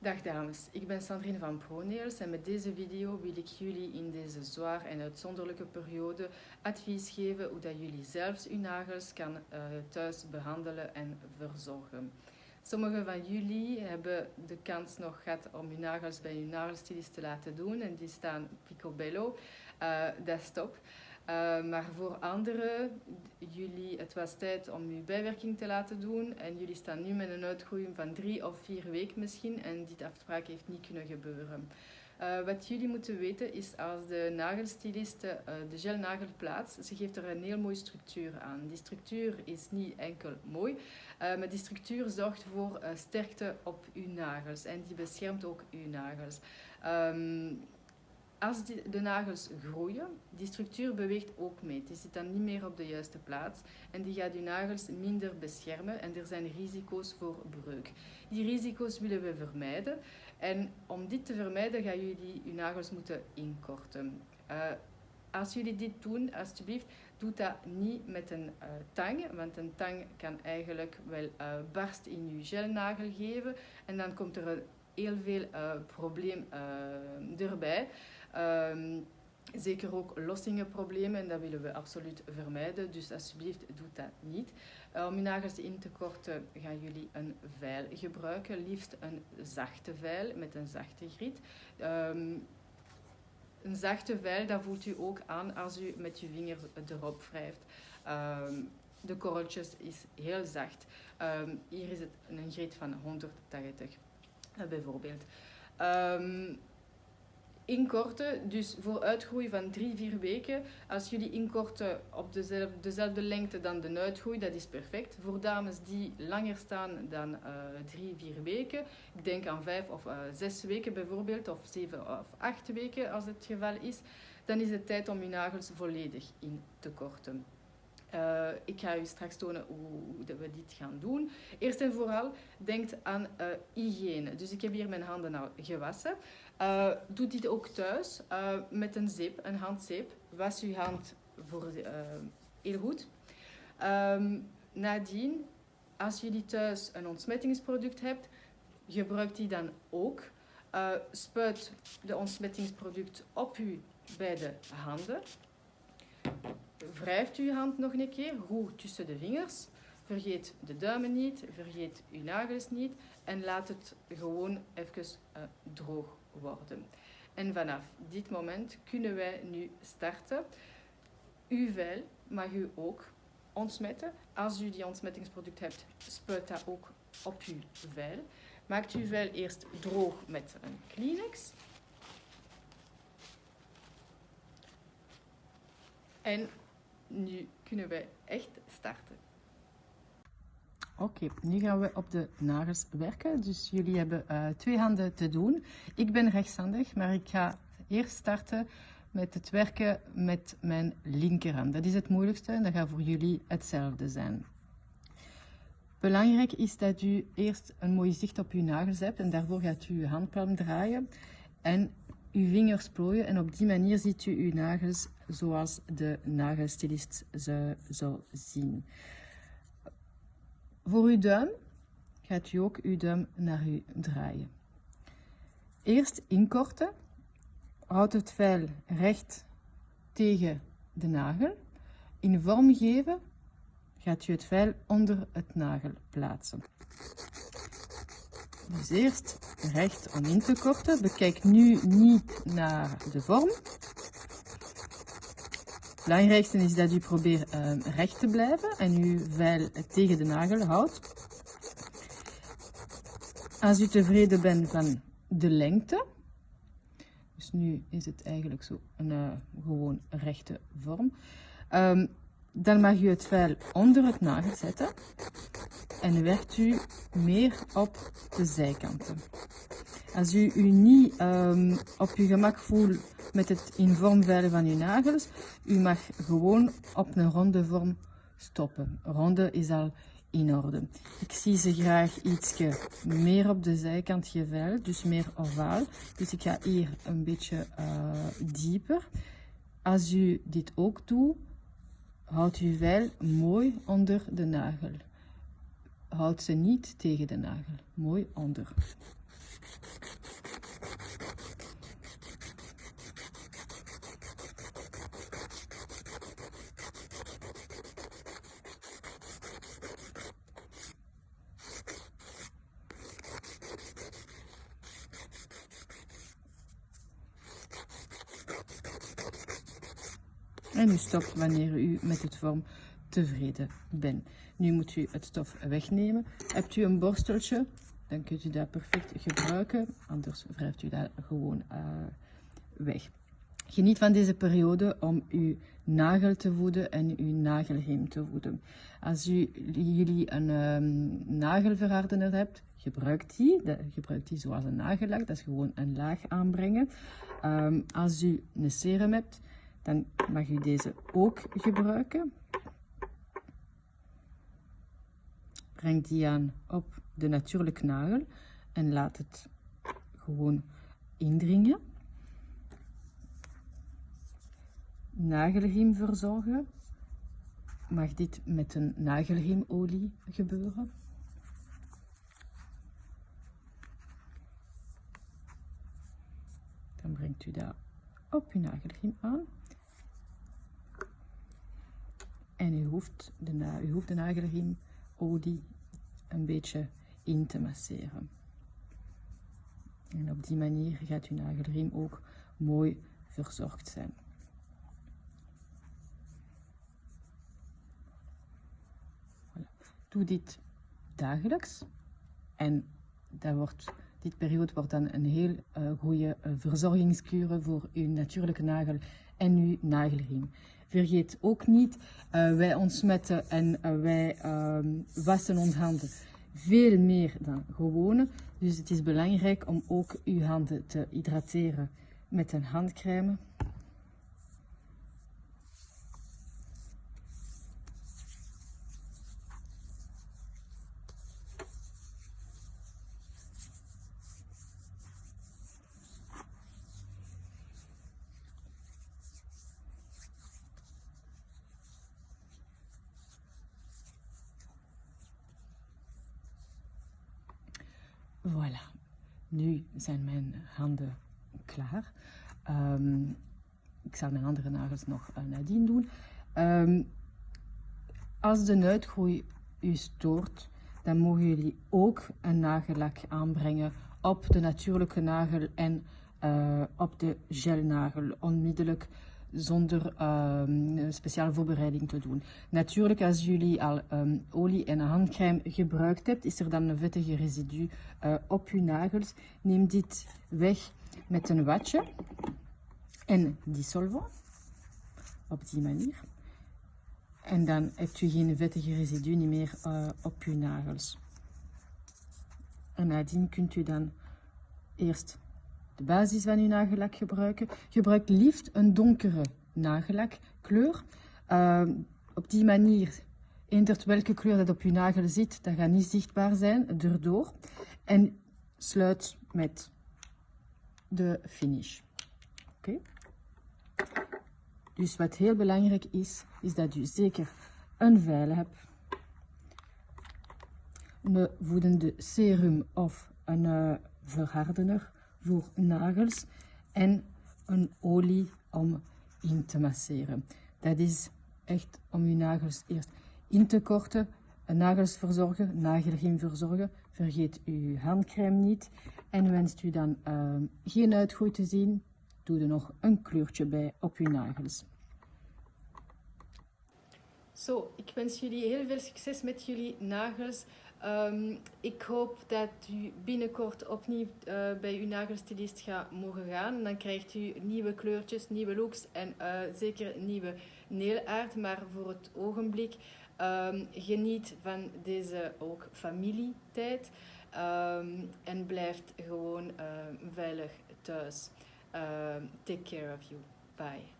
Dag dames, ik ben Sandrine van ProNails en met deze video wil ik jullie in deze zwaar en uitzonderlijke periode advies geven hoe dat jullie zelfs uw nagels kan uh, thuis behandelen en verzorgen. Sommigen van jullie hebben de kans nog gehad om uw nagels bij uw nagelstilist te laten doen en die staan picobello, uh, dat is top. Uh, maar voor anderen, jullie, het was tijd om uw bijwerking te laten doen en jullie staan nu met een uitgroei van drie of vier weken misschien en die afspraak heeft niet kunnen gebeuren. Uh, wat jullie moeten weten is als de nagelstiliste uh, de gelnagel plaatst, ze geeft er een heel mooie structuur aan. Die structuur is niet enkel mooi, maar die structuur zorgt voor sterkte op uw nagels en die beschermt ook uw nagels. Um, als de nagels groeien, die structuur beweegt ook mee. Die zit dan niet meer op de juiste plaats en die gaat je nagels minder beschermen en er zijn risico's voor breuk. Die risico's willen we vermijden en om dit te vermijden gaan jullie je nagels moeten inkorten. Uh, als jullie dit doen, alsjeblieft, doe dat niet met een uh, tang, want een tang kan eigenlijk wel uh, barst in je gelnagel geven en dan komt er heel veel probleem erbij. Um, zeker ook lossingenproblemen en dat willen we absoluut vermijden. Dus alsjeblieft, doe dat niet. Uh, om je nagels in te korten gaan jullie een veil gebruiken. Liefst een zachte veil met een zachte griet. Um, een zachte veil, dat voelt u ook aan als u met je vinger erop wrijft. Um, de korreltjes is heel zacht. Hier is het een griet van 180 uh, bijvoorbeeld. Um, inkorten, dus voor uitgroei van 3-4 weken. Als jullie inkorten op dezelfde, dezelfde, lengte dan de uitgroei, dat is perfect. Voor dames die langer staan dan 3-4 uh, weken, ik denk aan 5 of 6 uh, weken bijvoorbeeld, of 7 of 8 weken als het geval is, dan is het tijd om je nagels volledig in te korten. Uh, ik ga u straks tonen hoe, we dit gaan doen. Eerst en vooral, denk aan uh, hygiëne. Dus ik heb hier mijn handen al gewassen. Uh, doe dit ook thuis met een zeep, een handzeep. Was uw hand voor, heel goed. Um, nadien, als jullie thuis een ontsmettingsproduct hebt, gebruik die dan ook. spuit de ontsmettingsproduct op uw beide handen wrijft uw hand nog een keer, goed tussen de vingers. Vergeet de duimen niet, vergeet uw nagels niet en laat het gewoon even uh, droog worden. En vanaf dit moment kunnen wij nu starten. Uw vel mag u ook ontsmetten. Als u die ontsmettingsproduct hebt, spuit dat ook op uw vel. Maakt uw vel eerst droog met een Kleenex. En nu kunnen we echt starten. Oké, nu gaan we op de nagels werken. Dus jullie hebben uh, twee handen te doen. Ik ben rechtshandig, maar ik ga eerst starten met het werken met mijn linkerhand. Dat is het moeilijkste en dat gaat voor jullie hetzelfde zijn. Belangrijk is dat u eerst een mooi zicht op uw nagels hebt en daarvoor gaat u uw handpalm draaien en uw vingers plooien en op die manier ziet u uw nagels zoals de nagelstilist ze zou zien. Voor uw duim gaat u ook uw duim naar u draaien. Eerst inkorten. Houd het vel recht tegen de nagel. In vorm geven gaat u het vel onder het nagel plaatsen. Dus eerst recht om in te korten. Bekijk nu niet naar de vorm. Belangrijkste is dat u probeert uh, recht te blijven en uw vel tegen de nagel houdt. Als u tevreden bent van de lengte, dus nu is het eigenlijk zo een uh, gewoon rechte vorm, um, dan mag u het vel onder het nagel zetten en werkt u meer op de zijkanten. Als u u niet um, op uw gemak voelt met het in vorm van uw nagels, u mag gewoon op een ronde vorm stoppen. Ronde is al in orde. Ik zie ze graag iets meer op de zijkant geveild, dus meer ovaal. Dus ik ga hier een beetje uh, dieper. Als u dit ook doet, houd uw veil mooi onder de nagel. Houd ze niet tegen de nagel. Mooi onder. En u stopt wanneer u met het vorm tevreden bent. Nu moet u het stof wegnemen. Hebt u een borsteltje, dan kunt u dat perfect gebruiken. Anders wrijft u dat gewoon uh, weg. Geniet van deze periode om uw nagel te voeden en uw nagelheem te voeden. Als u, jullie een um, nagelverhardener hebt, gebruik die. De, gebruik die zoals een nagellak. Dat is gewoon een laag aanbrengen. Um, als u een serum hebt, dan mag u deze ook gebruiken. Breng die aan op de natuurlijke nagel en laat het gewoon indringen. Nagelriem verzorgen. Mag dit met een nagelriemolie gebeuren? Dan brengt u dat op uw nagelriem aan. En u hoeft de, u hoeft de nagelriemolie een beetje in te masseren. En op die manier gaat uw nagelriem ook mooi verzorgd zijn. Doe dit dagelijks en dat wordt, dit periode wordt dan een heel uh, goede uh, voor uw natuurlijke nagel en uw nagelriem. Vergeet ook niet, uh, wij ontsmetten en wij wassen onze handen veel meer dan gewone. Dus het is belangrijk om ook uw handen te hydrateren met een handcrème. Voilà, nu zijn mijn handen klaar. Um, ik zal mijn andere nagels nog uh, nadien doen. Um, als de uitgroei u stoort, dan mogen jullie ook een nagellak aanbrengen op de natuurlijke nagel en uh, op de gelnagel. Onmiddellijk zonder um, speciale voorbereiding te doen. Natuurlijk, als jullie al um, olie en handcrème gebruikt hebt, is er dan een vettige residu uh, op je nagels. Neem dit weg met een watje en dissolvant op die manier. En dan hebt u geen vettige residu niet meer uh, op uw nagels. En nadien kunt u dan eerst de basis van uw nagellak gebruiken. Gebruik liefst een donkere nagellakkleur. Uh, op die manier, eendert welke kleur dat op uw nagel zit, dat gaat niet zichtbaar zijn erdoor. En sluit met de finish. Oké. Dus wat heel belangrijk is, is dat u zeker een veil hebt, een voedende serum of een uh, verhardener voor nagels en een olie om in te masseren. Dat is echt om uw nagels eerst in te korten, nagels verzorgen, nagelriem verzorgen. Vergeet uw handcrème niet. En wenst u dan uh, geen uitgroei te zien, doe er nog een kleurtje bij op uw nagels. Zo, ik wens jullie heel veel succes met jullie nagels. Um, ik hoop dat u binnenkort opnieuw uh, bij uw nagelstylist gaat mogen gaan. Dan krijgt u nieuwe kleurtjes, nieuwe looks en uh, zeker nieuwe neelaard. Maar voor het ogenblik um, geniet van deze ook familietijd. Um, en blijft gewoon uh, veilig thuis. take care of you. Bye.